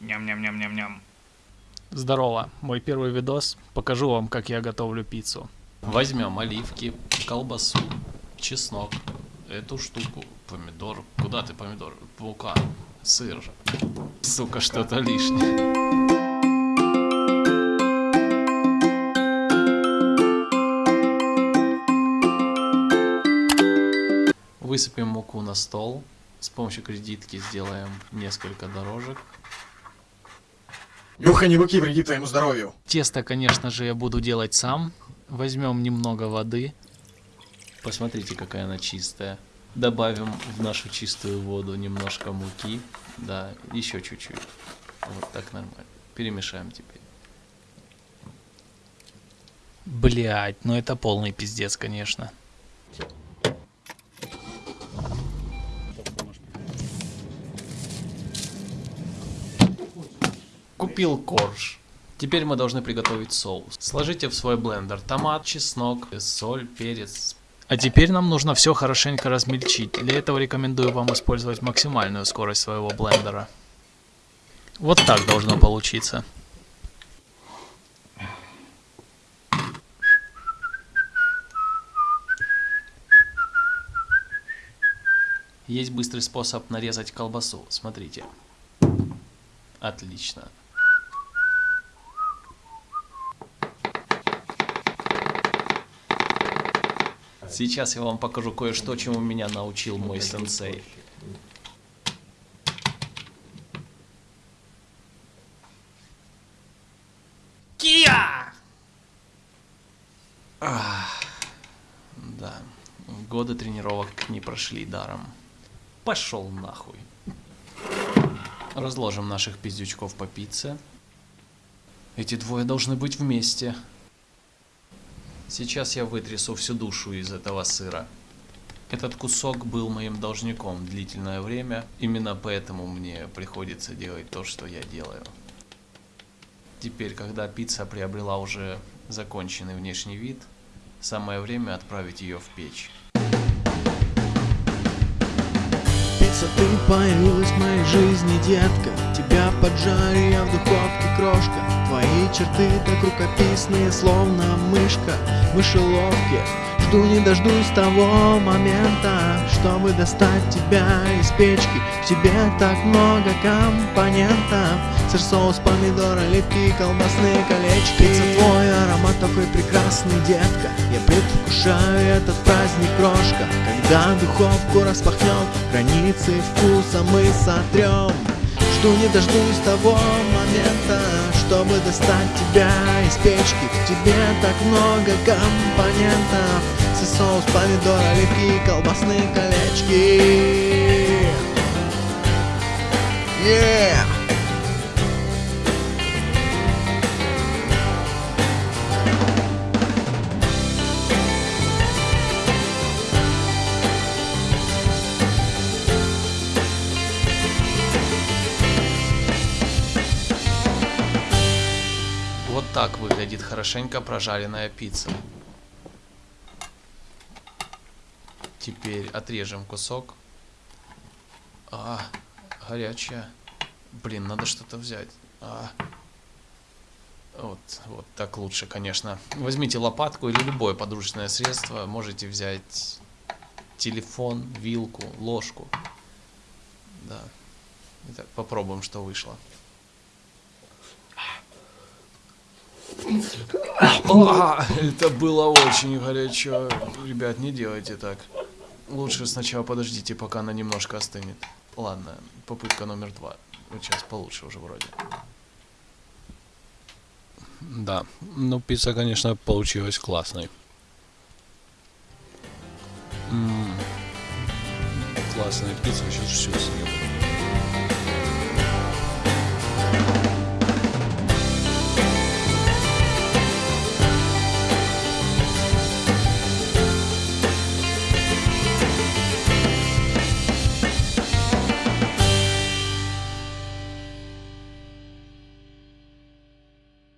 Ням-ням-ням-ням-ням. Здорово, мой первый видос. Покажу вам, как я готовлю пиццу. Возьмем оливки, колбасу, чеснок, эту штуку, помидор. Куда ты помидор? Мука, сыр. Сука, что-то лишнее. Высыпем муку на стол. С помощью кредитки сделаем несколько дорожек. Юха, не руки, вреди твоему здоровью. Тесто, конечно же, я буду делать сам. Возьмем немного воды. Посмотрите, какая она чистая. Добавим в нашу чистую воду немножко муки. Да, еще чуть-чуть. Вот так нормально. Перемешаем теперь. Блять, ну это полный пиздец, конечно. Купил корж. Теперь мы должны приготовить соус. Сложите в свой блендер томат, чеснок, соль, перец. А теперь нам нужно все хорошенько размельчить. Для этого рекомендую вам использовать максимальную скорость своего блендера. Вот так должно получиться. Есть быстрый способ нарезать колбасу. Смотрите. Отлично. Сейчас я вам покажу кое-что, чему меня научил мой сенсей. Кия! Да, годы тренировок не прошли даром. Пошел нахуй. Разложим наших пиздючков по пицце. Эти двое должны быть вместе. Сейчас я вытрясу всю душу из этого сыра. Этот кусок был моим должником длительное время, именно поэтому мне приходится делать то, что я делаю. Теперь, когда пицца приобрела уже законченный внешний вид, самое время отправить ее в печь. Пицца, ты появилась в моей жизни, детка Тебя поджарю я в духовке, крошка Твои черты так рукописные, словно мышка в мышеловке. Жду не дождусь того момента, чтобы достать тебя из печки. В тебе так много компонентов. Сыр, соус, помидор, оливки, колбасные колечки. Пицца, твой аромат такой прекрасный, детка. Я предвкушаю этот праздник, крошка. Когда духовку распахнем, границы вкуса мы сотрем Жду не дождусь того момента, чтобы достать тебя из печки. В тебе так много компонентов. Сыр, соус, помидор, оливки, колбасные колечки. Yeah! Так выглядит хорошенько прожаренная пицца. Теперь отрежем кусок. А, горячая. Блин, надо что-то взять. А. Вот, вот так лучше, конечно. Возьмите лопатку или любое подручное средство. Можете взять телефон, вилку, ложку. Да. Итак, попробуем, что вышло. А, это было очень горячо. Ребят, не делайте так. Лучше сначала подождите, пока она немножко остынет. Ладно, попытка номер два. Сейчас получше уже вроде. Да, ну пицца, конечно, получилась классной. М, Классная пицца, сейчас все съем.